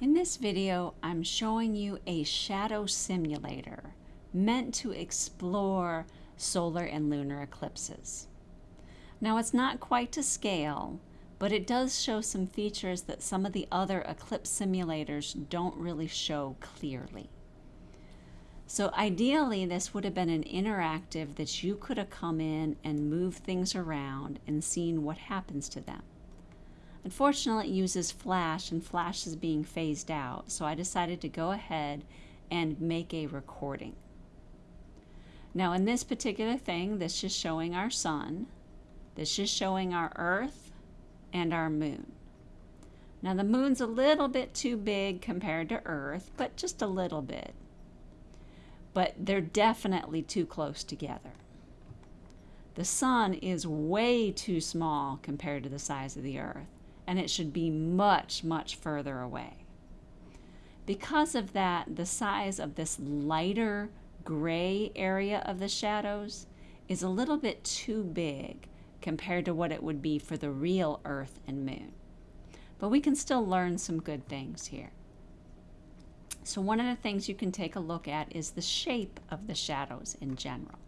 In this video, I'm showing you a shadow simulator meant to explore solar and lunar eclipses. Now it's not quite to scale, but it does show some features that some of the other eclipse simulators don't really show clearly. So ideally, this would have been an interactive that you could have come in and moved things around and seen what happens to them. Unfortunately, it uses Flash and Flash is being phased out, so I decided to go ahead and make a recording. Now in this particular thing, this is showing our sun, this is showing our earth and our moon. Now the moon's a little bit too big compared to earth, but just a little bit. But they're definitely too close together. The sun is way too small compared to the size of the earth and it should be much, much further away. Because of that, the size of this lighter gray area of the shadows is a little bit too big compared to what it would be for the real Earth and Moon. But we can still learn some good things here. So one of the things you can take a look at is the shape of the shadows in general.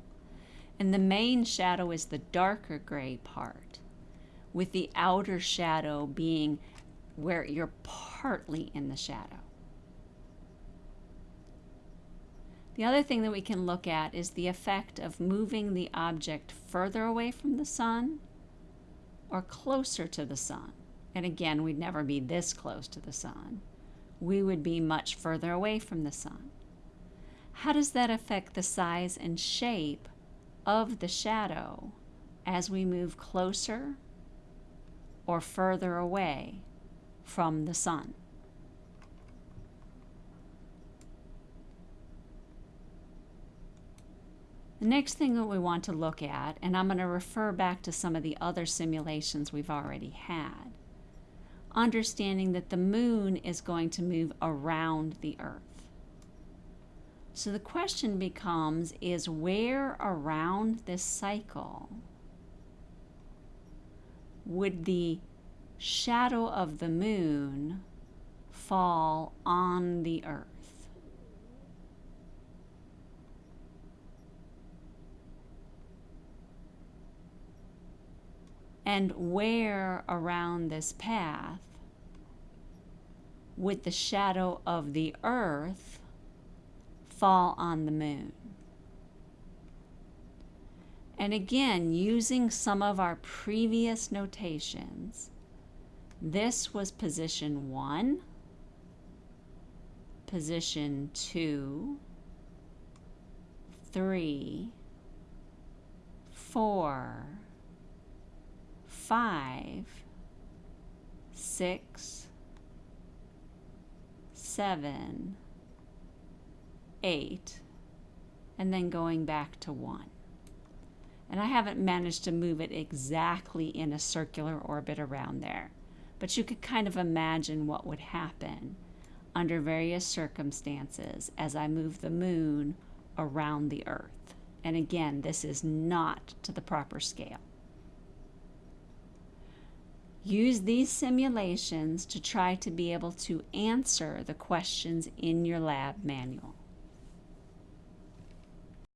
And the main shadow is the darker gray part with the outer shadow being where you're partly in the shadow. The other thing that we can look at is the effect of moving the object further away from the sun or closer to the sun. And again, we'd never be this close to the sun. We would be much further away from the sun. How does that affect the size and shape of the shadow as we move closer or further away from the sun. The next thing that we want to look at, and I'm going to refer back to some of the other simulations we've already had, understanding that the moon is going to move around the earth. So the question becomes, is where around this cycle would the shadow of the moon fall on the earth? And where around this path would the shadow of the earth fall on the moon? And again, using some of our previous notations, this was position one, position two, three, four, five, six, seven, eight, and then going back to one and I haven't managed to move it exactly in a circular orbit around there. But you could kind of imagine what would happen under various circumstances as I move the moon around the Earth. And again, this is not to the proper scale. Use these simulations to try to be able to answer the questions in your lab manual.